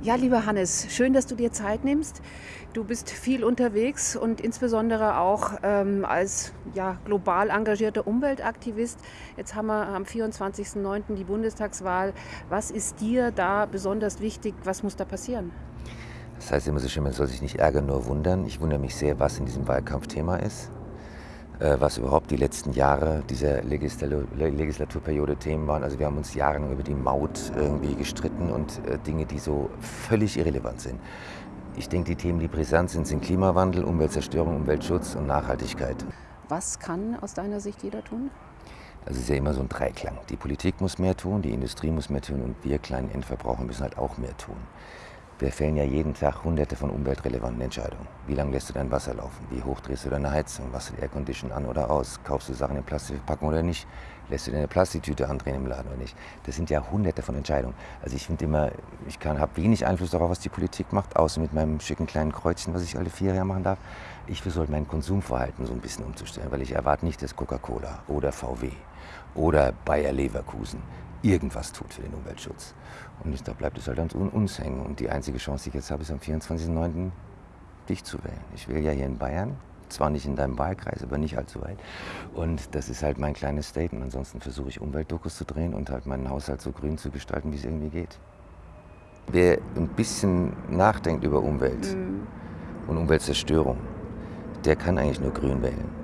Ja, lieber Hannes, schön, dass du dir Zeit nimmst. Du bist viel unterwegs und insbesondere auch ähm, als ja, global engagierter Umweltaktivist. Jetzt haben wir am 24.09. die Bundestagswahl. Was ist dir da besonders wichtig? Was muss da passieren? Das heißt immer so schön, man soll sich nicht ärgern, nur wundern. Ich wundere mich sehr, was in diesem Wahlkampf Thema ist. Äh, was überhaupt die letzten Jahre dieser Legislaturperiode Themen waren. Also wir haben uns jahrelang über die Maut irgendwie gestritten und äh, Dinge, die so völlig irrelevant sind. Ich denke, die Themen, die brisant sind, sind Klimawandel, Umweltzerstörung, Umweltschutz und Nachhaltigkeit. Was kann aus deiner Sicht jeder tun? Also es ist ja immer so ein Dreiklang. Die Politik muss mehr tun, die Industrie muss mehr tun und wir kleinen Endverbraucher müssen halt auch mehr tun. Wir fällen ja jeden Tag hunderte von umweltrelevanten Entscheidungen. Wie lange lässt du dein Wasser laufen? Wie hoch drehst du deine Heizung? Was du Aircondition an oder aus? Kaufst du Sachen in Plastikverpackung oder nicht? Lässt du deine Plastiktüte andrehen im Laden oder nicht? Das sind ja hunderte von Entscheidungen. Also ich finde immer, ich habe wenig Einfluss darauf, was die Politik macht, außer mit meinem schicken kleinen Kreuzchen, was ich alle vier Jahre machen darf. Ich versuche mein Konsumverhalten so ein bisschen umzustellen, weil ich erwarte nicht, dass Coca-Cola oder VW oder Bayer Leverkusen irgendwas tut für den Umweltschutz. Und da bleibt es halt an uns hängen. Und die einzige Chance, die ich jetzt habe, ist am 24.09. dich zu wählen. Ich will ja hier in Bayern, zwar nicht in deinem Wahlkreis, aber nicht allzu weit. Und das ist halt mein kleines Statement. Ansonsten versuche ich Umweltdokus zu drehen und halt meinen Haushalt so grün zu gestalten, wie es irgendwie geht. Wer ein bisschen nachdenkt über Umwelt mhm. und Umweltzerstörung, der kann eigentlich nur grün wählen.